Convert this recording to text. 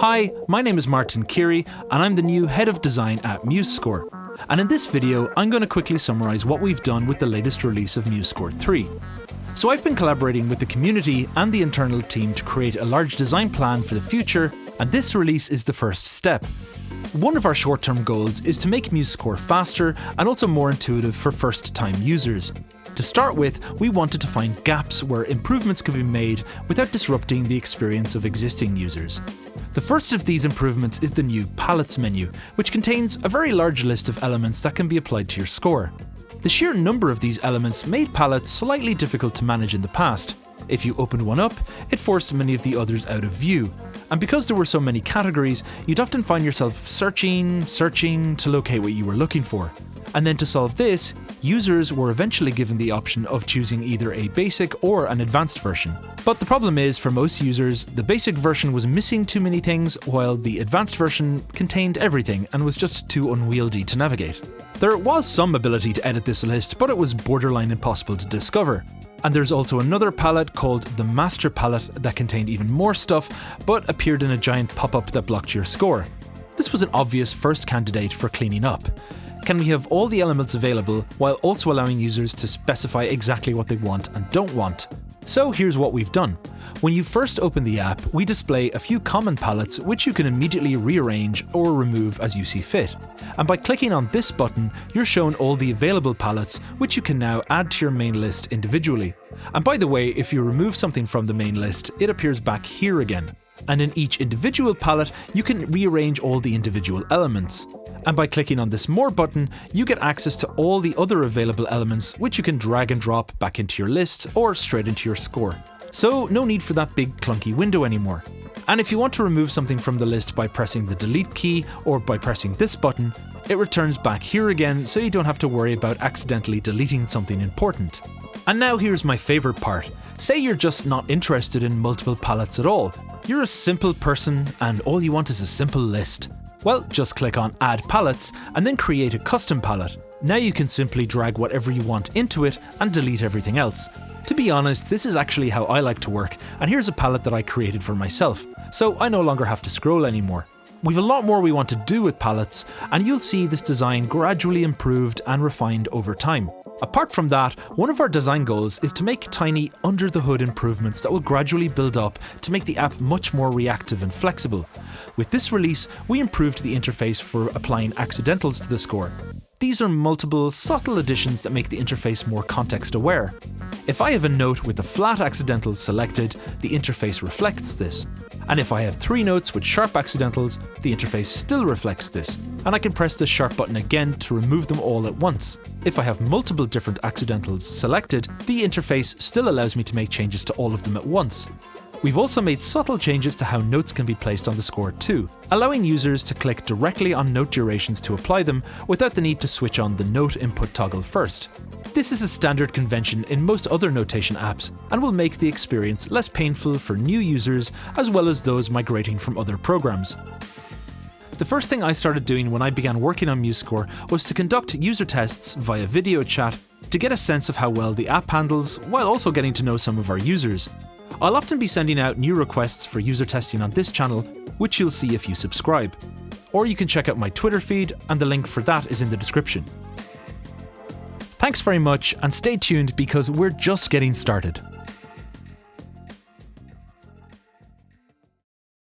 Hi, my name is Martin Keary, and I'm the new Head of Design at MuseScore. And in this video, I'm going to quickly summarise what we've done with the latest release of MuseScore 3. So I've been collaborating with the community and the internal team to create a large design plan for the future, and this release is the first step. One of our short-term goals is to make MuseScore faster and also more intuitive for first-time users. To start with, we wanted to find gaps where improvements could be made without disrupting the experience of existing users. The first of these improvements is the new Palettes menu, which contains a very large list of elements that can be applied to your score. The sheer number of these elements made palettes slightly difficult to manage in the past. If you opened one up, it forced many of the others out of view. And because there were so many categories, you'd often find yourself searching, searching to locate what you were looking for. And then to solve this, users were eventually given the option of choosing either a basic or an advanced version. But the problem is, for most users, the basic version was missing too many things, while the advanced version contained everything and was just too unwieldy to navigate. There was some ability to edit this list, but it was borderline impossible to discover. And there's also another palette called the Master Palette that contained even more stuff, but appeared in a giant pop-up that blocked your score. This was an obvious first candidate for cleaning up. Can we have all the elements available while also allowing users to specify exactly what they want and don't want? So here's what we've done. When you first open the app, we display a few common palettes which you can immediately rearrange or remove as you see fit. And by clicking on this button, you're shown all the available palettes which you can now add to your main list individually. And by the way, if you remove something from the main list, it appears back here again. And in each individual palette, you can rearrange all the individual elements and by clicking on this More button, you get access to all the other available elements which you can drag and drop back into your list or straight into your score. So no need for that big clunky window anymore. And if you want to remove something from the list by pressing the delete key or by pressing this button, it returns back here again so you don't have to worry about accidentally deleting something important. And now here's my favourite part. Say you're just not interested in multiple palettes at all. You're a simple person and all you want is a simple list. Well, just click on Add Palettes and then create a custom palette. Now you can simply drag whatever you want into it and delete everything else. To be honest, this is actually how I like to work, and here's a palette that I created for myself, so I no longer have to scroll anymore. We've a lot more we want to do with palettes, and you'll see this design gradually improved and refined over time. Apart from that, one of our design goals is to make tiny under the hood improvements that will gradually build up to make the app much more reactive and flexible. With this release, we improved the interface for applying accidentals to the score. These are multiple, subtle additions that make the interface more context aware. If I have a note with a flat accidental selected, the interface reflects this. And if I have three notes with sharp accidentals, the interface still reflects this, and I can press the sharp button again to remove them all at once. If I have multiple different accidentals selected, the interface still allows me to make changes to all of them at once. We've also made subtle changes to how notes can be placed on the score too, allowing users to click directly on note durations to apply them without the need to switch on the note input toggle first. This is a standard convention in most other notation apps and will make the experience less painful for new users as well as those migrating from other programs. The first thing I started doing when I began working on MuseScore was to conduct user tests via video chat to get a sense of how well the app handles, while also getting to know some of our users. I'll often be sending out new requests for user testing on this channel, which you'll see if you subscribe. Or you can check out my Twitter feed, and the link for that is in the description. Thanks very much, and stay tuned because we're just getting started.